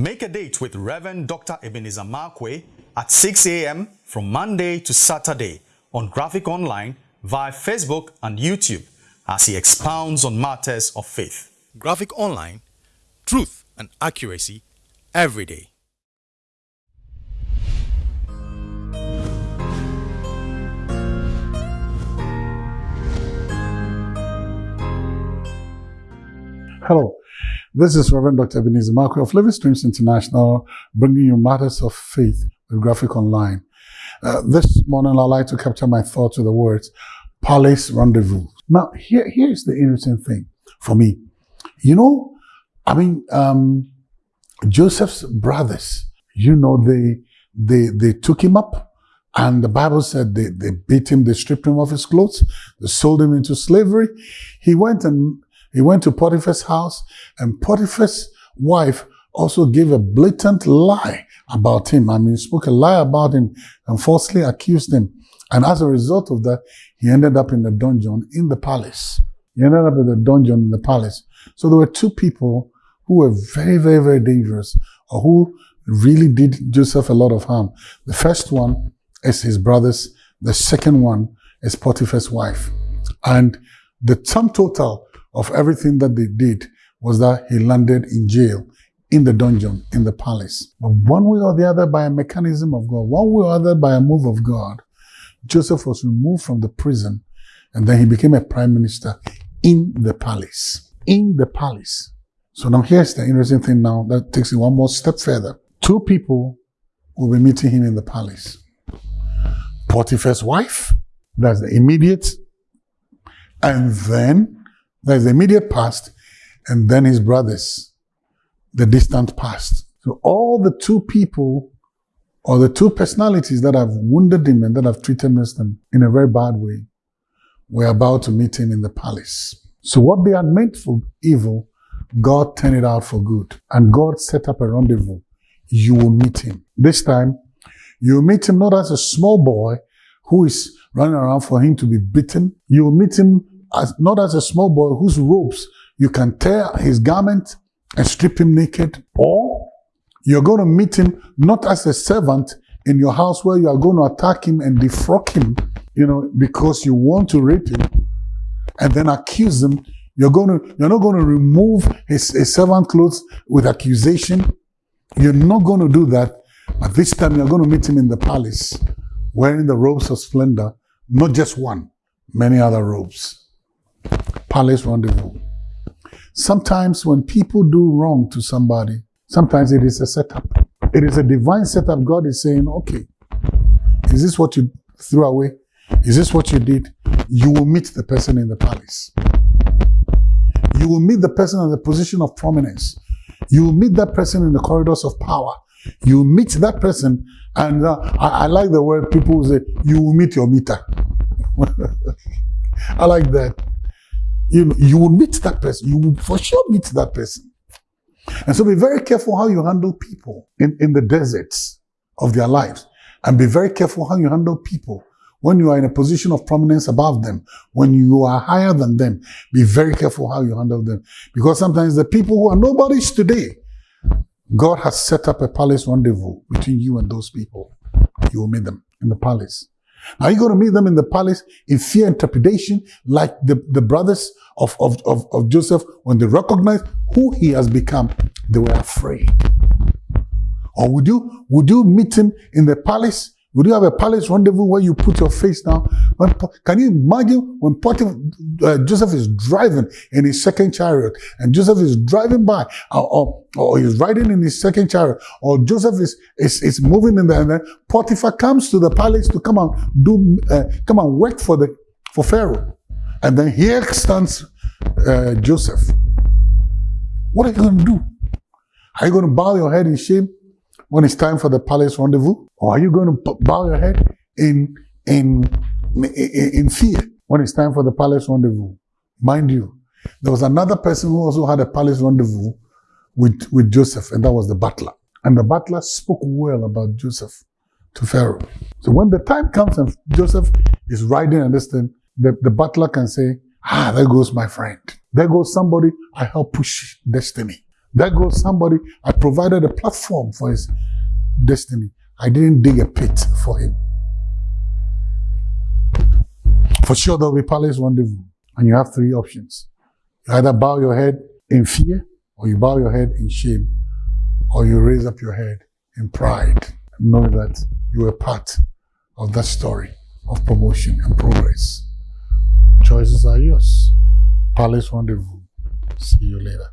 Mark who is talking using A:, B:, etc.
A: Make a date with Reverend Dr. Ebenezer Markwei at 6 a.m. from Monday to Saturday on Graphic Online via Facebook and YouTube as he expounds on matters of faith. Graphic Online, truth and accuracy every day.
B: Hello, this is Reverend Dr. Ebenezer Markwei of Living Streams International, bringing you matters of faith with Graphic Online. Uh, this morning, I'd like to capture my thoughts with the words Palace Rendezvous. Now, here, here's the interesting thing for me. You know, I mean, um, Joseph's brothers, you know, they, they, they took him up and the Bible said they, they beat him, they stripped him of his clothes, they sold him into slavery. He went and he went to Potiphar's house and Potiphar's wife also gave a blatant lie about him. I mean, spoke a lie about him and falsely accused him. And as a result of that, he ended up in the dungeon in the palace. He ended up in the dungeon in the palace. So there were two people who were very, very, very dangerous or who really did Joseph a lot of harm. The first one is his brothers. The second one is Potiphar's wife. And the sum total of everything that they did was that he landed in jail, in the dungeon, in the palace. But one way or the other, by a mechanism of God, one way or other, by a move of God, Joseph was removed from the prison and then he became a prime minister in the palace. In the palace. So now here's the interesting thing now that takes it one more step further. Two people will be meeting him in the palace. Potiphar's wife, that's the immediate, and then there's the immediate past, and then his brothers, the distant past. So all the two people or the two personalities that have wounded him and that have treated him in a very bad way were about to meet him in the palace. So what they had meant for evil, God turned it out for good. And God set up a rendezvous. You will meet him. This time, you will meet him not as a small boy who is running around for him to be beaten. You will meet him as, not as a small boy whose robes you can tear his garment and strip him naked. Or you're going to meet him not as a servant in your house where you are going to attack him and defrock him, you know, because you want to rape him and then accuse him. You're going to, you're not going to remove his, his servant clothes with accusation. You're not going to do that. But this time you're going to meet him in the palace wearing the robes of splendor, not just one, many other robes. Palace rendezvous. Sometimes when people do wrong to somebody, sometimes it is a setup. It is a divine setup. God is saying, okay, is this what you threw away? Is this what you did? You will meet the person in the palace. You will meet the person in the position of prominence. You will meet that person in the corridors of power. You will meet that person, and uh, I, I, like the word people say, you will meet your meter. I like that. You know, you will meet that person. You will for sure meet that person. And so be very careful how you handle people in, in the deserts of their lives. And be very careful how you handle people when you are in a position of prominence above them, when you are higher than them. Be very careful how you handle them. Because sometimes the people who are nobodies today, God has set up a palace rendezvous between you and those people. You will meet them in the palace. Are you going to meet them in the palace in fear and trepidation like the, the brothers of, of, of, of Joseph when they recognized who he has become? They were afraid. Or would you, would you meet him in the palace would you have a palace rendezvous where you put your face down? When, can you imagine when Potiphar, uh, Joseph is driving in his second chariot and Joseph is driving by or, or, or he's riding in his second chariot or Joseph is, is, is moving in there and then Potiphar comes to the palace to come and do, uh, come and work for the, for Pharaoh. And then here stands uh, Joseph. What are you going to do? Are you going to bow your head in shame? when it's time for the palace rendezvous? Or are you going to bow your head in, in, in fear when it's time for the palace rendezvous? Mind you, there was another person who also had a palace rendezvous with, with Joseph, and that was the butler. And the butler spoke well about Joseph to Pharaoh. So when the time comes and Joseph is riding and this the, the butler can say, ah, there goes my friend. There goes somebody I helped push destiny. There goes somebody, I provided a platform for his destiny. I didn't dig a pit for him. For sure, there'll be palace rendezvous. And you have three options. You either bow your head in fear, or you bow your head in shame, or you raise up your head in pride. knowing that you were part of that story of promotion and progress. Choices are yours. Palace rendezvous. See you later.